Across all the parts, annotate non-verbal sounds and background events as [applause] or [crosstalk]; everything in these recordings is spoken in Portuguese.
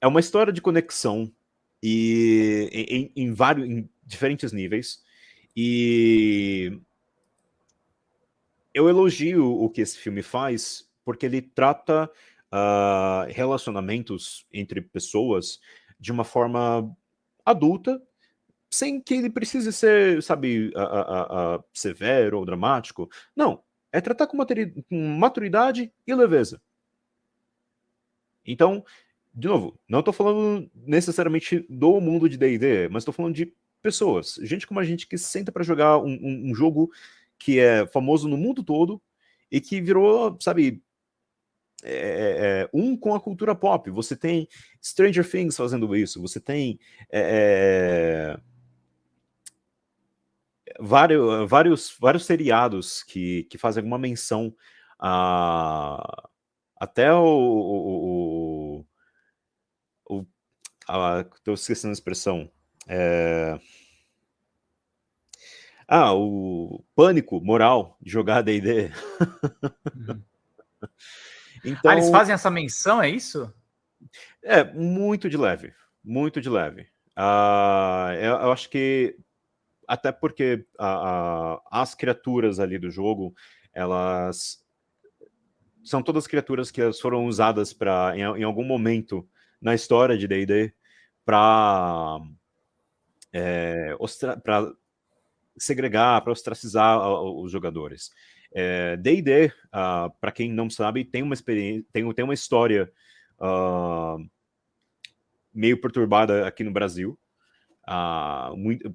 é uma história de conexão e em, em, vários, em diferentes níveis. E eu elogio o que esse filme faz, porque ele trata uh, relacionamentos entre pessoas de uma forma adulta, sem que ele precise ser, sabe, uh, uh, severo ou dramático. Não, é tratar com maturidade e leveza. Então, de novo, não estou falando necessariamente do mundo de D&D, mas estou falando de pessoas, gente como a gente que senta para jogar um, um, um, jogo que é famoso no mundo todo e que virou, sabe, é, é, é um com a cultura pop. Você tem Stranger Things fazendo isso, você tem é, é vários, vários, vários seriados que, que fazem alguma menção a... Até o, o, o, estou esquecendo a expressão. É... Ah, o pânico moral de jogar D&D. Uhum. então, [laughs] ah, eles fazem essa menção, é isso? É, muito de leve, muito de leve. Uh, eu, eu, acho que, até porque uh, uh, as criaturas ali do jogo, elas são todas criaturas que foram usadas para em, em, algum momento na história de D&D para é, para segregar, para ostracizar os jogadores. D&D, é, uh, ah, para quem não sabe, tem uma experiência, tem, tem uma história uh, meio perturbada aqui no Brasil. Uh, muito,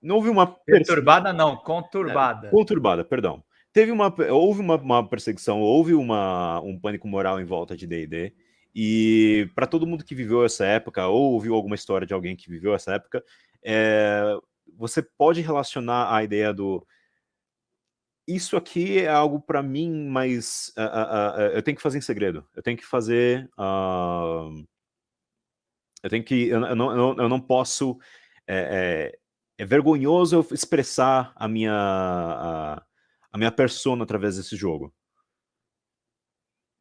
não houve uma... Perturbada não, conturbada. É, conturbada, perdão. Teve uma, houve uma, uma perseguição, houve uma, um pânico moral em volta de D&D, e para todo mundo que viveu essa época, ou ouviu alguma história de alguém que viveu essa época, é, você pode relacionar a ideia do isso aqui é algo para mim, mas uh, uh, uh, eu tenho que fazer em segredo. Eu tenho que fazer... eu tenho que... Eu, eu, não, eu não posso... É, é, é, vergonhoso eu expressar a minha, a, a minha persona através desse jogo.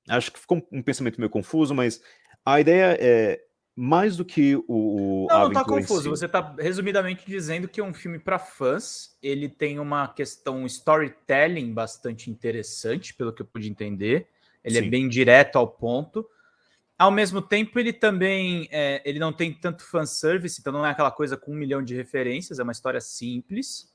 Acho que ficou um pensamento meio confuso, mas a ideia é mais do que o, o Não, não tá confuso. Si. Você tá resumidamente dizendo que é um filme para fãs. Ele tem uma questão storytelling bastante interessante, pelo que eu pude entender. Ele é Sim. é bem direto ao ponto. Ao mesmo tempo, ele também é, ele não tem tanto fanservice, então não é aquela coisa com um milhão de referências, é uma história simples.